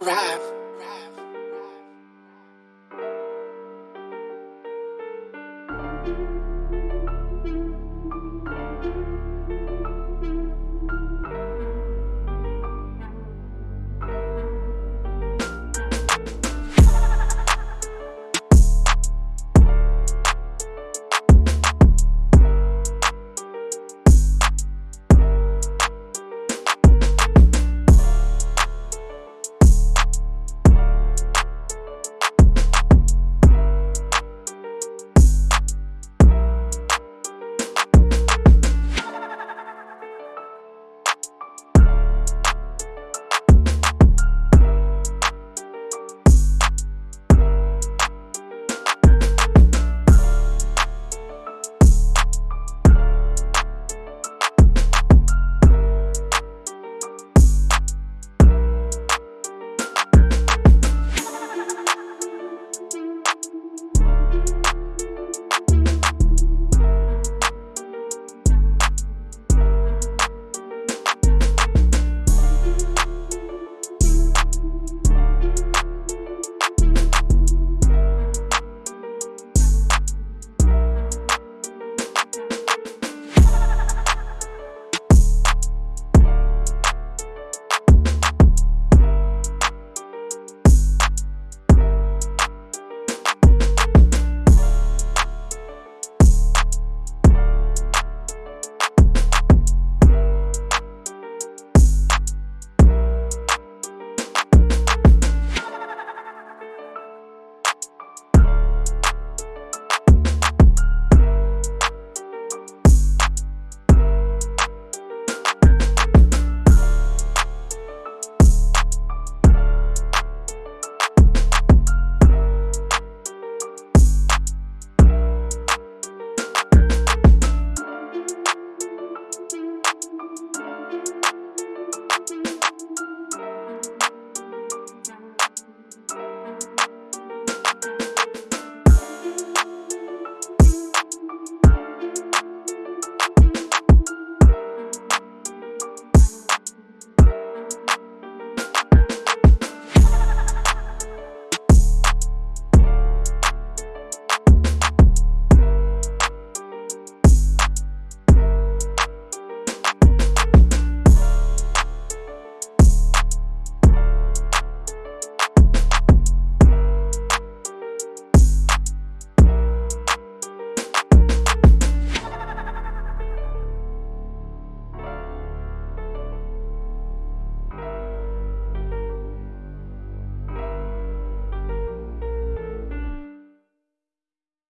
rap.